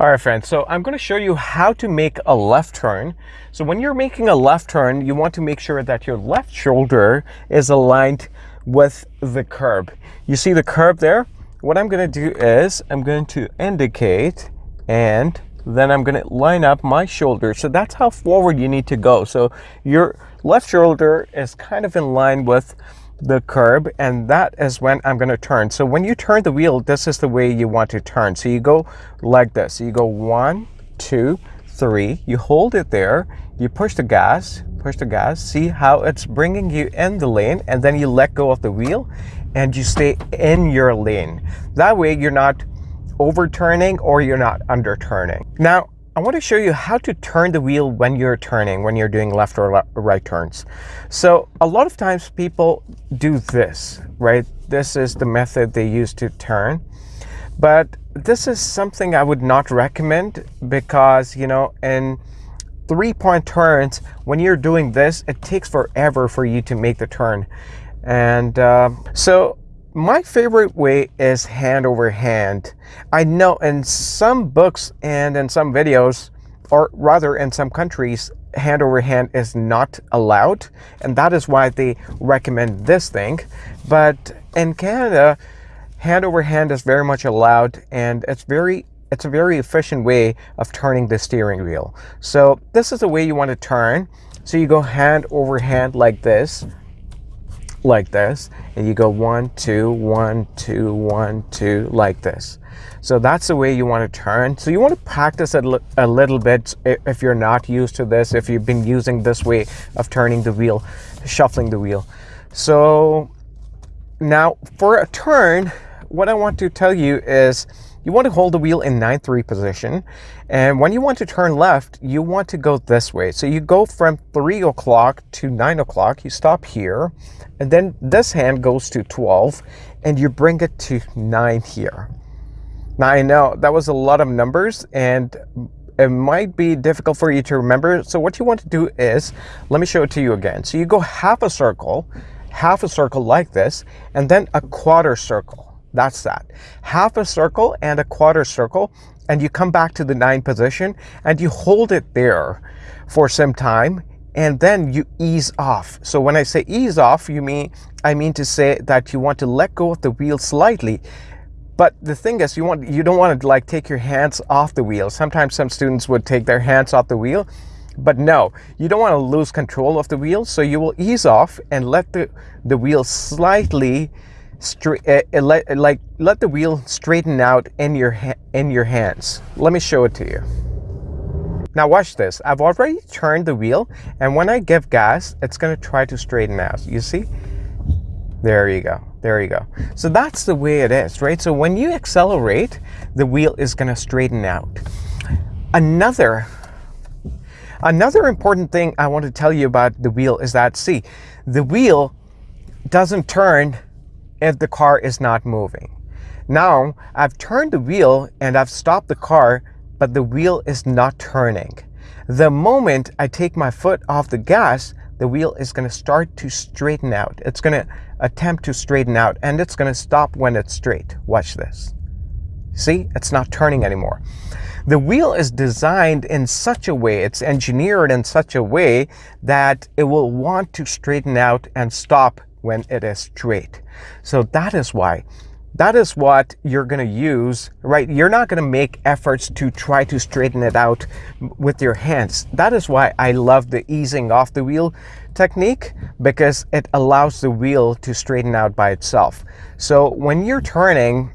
All right, friends, so I'm going to show you how to make a left turn. So when you're making a left turn, you want to make sure that your left shoulder is aligned with the curb. You see the curb there? What I'm going to do is I'm going to indicate and then I'm going to line up my shoulder. So that's how forward you need to go. So your left shoulder is kind of in line with the curb and that is when I'm going to turn. So when you turn the wheel, this is the way you want to turn. So you go like this. So you go one, two, three. You hold it there. You push the gas, push the gas. See how it's bringing you in the lane and then you let go of the wheel and you stay in your lane. That way you're not overturning or you're not underturning. Now, I want to show you how to turn the wheel when you're turning, when you're doing left or right turns. So a lot of times people do this, right? This is the method they use to turn. But this is something I would not recommend because, you know, in three-point turns, when you're doing this, it takes forever for you to make the turn. And uh, so my favorite way is hand over hand. I know in some books and in some videos, or rather in some countries, hand over hand is not allowed. And that is why they recommend this thing. But in Canada, hand over hand is very much allowed and it's very it's a very efficient way of turning the steering wheel. So this is the way you want to turn. So you go hand over hand like this like this and you go one two one two one two like this. So that's the way you want to turn. So you want to practice it a little bit if you're not used to this if you've been using this way of turning the wheel shuffling the wheel. So now for a turn what I want to tell you is you want to hold the wheel in 9-3 position. And when you want to turn left, you want to go this way. So you go from 3 o'clock to 9 o'clock. You stop here. And then this hand goes to 12. And you bring it to 9 here. Now, I know that was a lot of numbers. And it might be difficult for you to remember. So what you want to do is, let me show it to you again. So you go half a circle, half a circle like this, and then a quarter circle. That's that. Half a circle and a quarter circle, and you come back to the nine position and you hold it there for some time and then you ease off. So when I say ease off, you mean I mean to say that you want to let go of the wheel slightly. But the thing is, you want you don't want to like take your hands off the wheel. Sometimes some students would take their hands off the wheel, but no, you don't want to lose control of the wheel. So you will ease off and let the the wheel slightly straight uh, let like let the wheel straighten out in your in your hands. Let me show it to you. Now watch this. I've already turned the wheel and when i give gas it's going to try to straighten out. You see? There you go. There you go. So that's the way it is right? So when you accelerate the wheel is going to straighten out. Another another important thing i want to tell you about the wheel is that see the wheel doesn't turn if the car is not moving. Now, I've turned the wheel and I've stopped the car, but the wheel is not turning. The moment I take my foot off the gas, the wheel is going to start to straighten out. It's going to attempt to straighten out and it's going to stop when it's straight. Watch this. See, it's not turning anymore. The wheel is designed in such a way, it's engineered in such a way that it will want to straighten out and stop when it is straight. So that is why. That is what you're going to use, right? You're not going to make efforts to try to straighten it out with your hands. That is why I love the easing off the wheel technique because it allows the wheel to straighten out by itself. So when you're turning,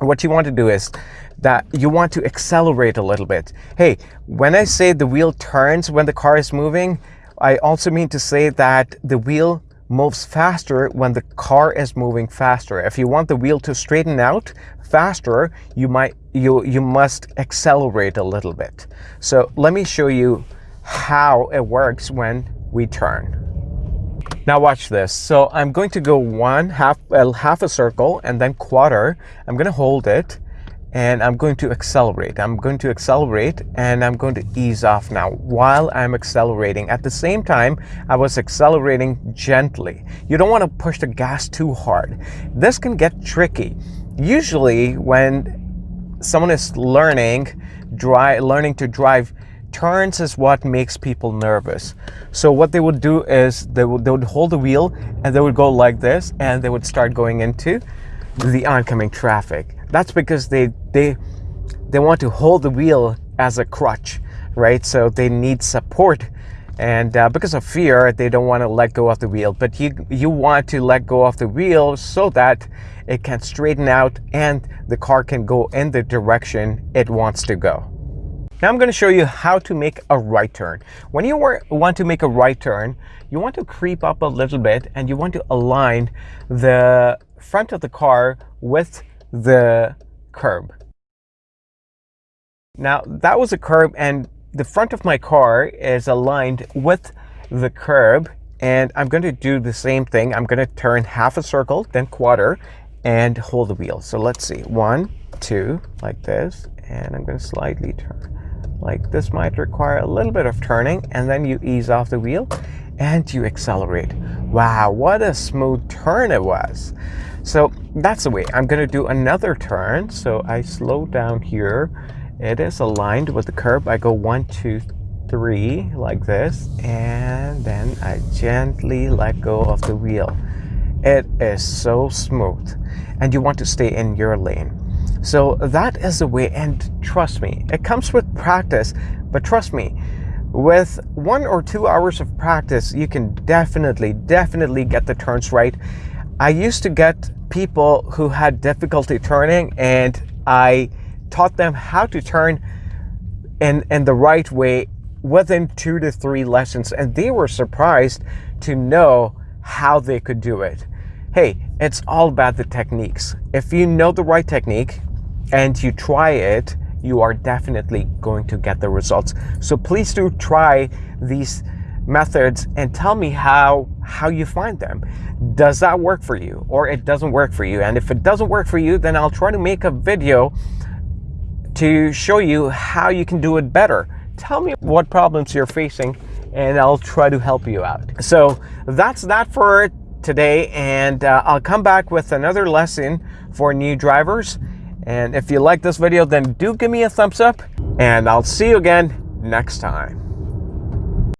what you want to do is that you want to accelerate a little bit. Hey, when I say the wheel turns when the car is moving, I also mean to say that the wheel moves faster when the car is moving faster. If you want the wheel to straighten out faster, you might you you must accelerate a little bit. So let me show you how it works when we turn. Now watch this. So I'm going to go one half uh, half a circle and then quarter. I'm going to hold it and I'm going to accelerate. I'm going to accelerate and I'm going to ease off now while I'm accelerating. At the same time, I was accelerating gently. You don't want to push the gas too hard. This can get tricky. Usually when someone is learning, dry, learning to drive, turns is what makes people nervous. So what they would do is they would, they would hold the wheel and they would go like this and they would start going into the oncoming traffic. That's because they, they, they want to hold the wheel as a crutch, right? So they need support and uh, because of fear they don't want to let go of the wheel but you you want to let go of the wheel so that it can straighten out and the car can go in the direction it wants to go now I'm going to show you how to make a right turn. When you want to make a right turn, you want to creep up a little bit and you want to align the front of the car with the curb. Now that was a curb and the front of my car is aligned with the curb and I'm going to do the same thing. I'm going to turn half a circle, then quarter, and hold the wheel. So let's see, one, two, like this, and I'm going to slightly turn. Like this might require a little bit of turning, and then you ease off the wheel and you accelerate. Wow, what a smooth turn it was. So that's the way. I'm going to do another turn. So I slow down here it is aligned with the curb. I go one, two, three, like this, and then I gently let go of the wheel. It is so smooth, and you want to stay in your lane. So that is the way, and trust me, it comes with practice, but trust me, with one or two hours of practice, you can definitely, definitely get the turns right. I used to get people who had difficulty turning, and I taught them how to turn in, in the right way within two to three lessons. And they were surprised to know how they could do it. Hey, it's all about the techniques. If you know the right technique and you try it, you are definitely going to get the results. So please do try these methods and tell me how how you find them. Does that work for you or it doesn't work for you? And if it doesn't work for you, then I'll try to make a video to show you how you can do it better. Tell me what problems you're facing and I'll try to help you out. So that's that for today and uh, I'll come back with another lesson for new drivers. And if you like this video, then do give me a thumbs up and I'll see you again next time.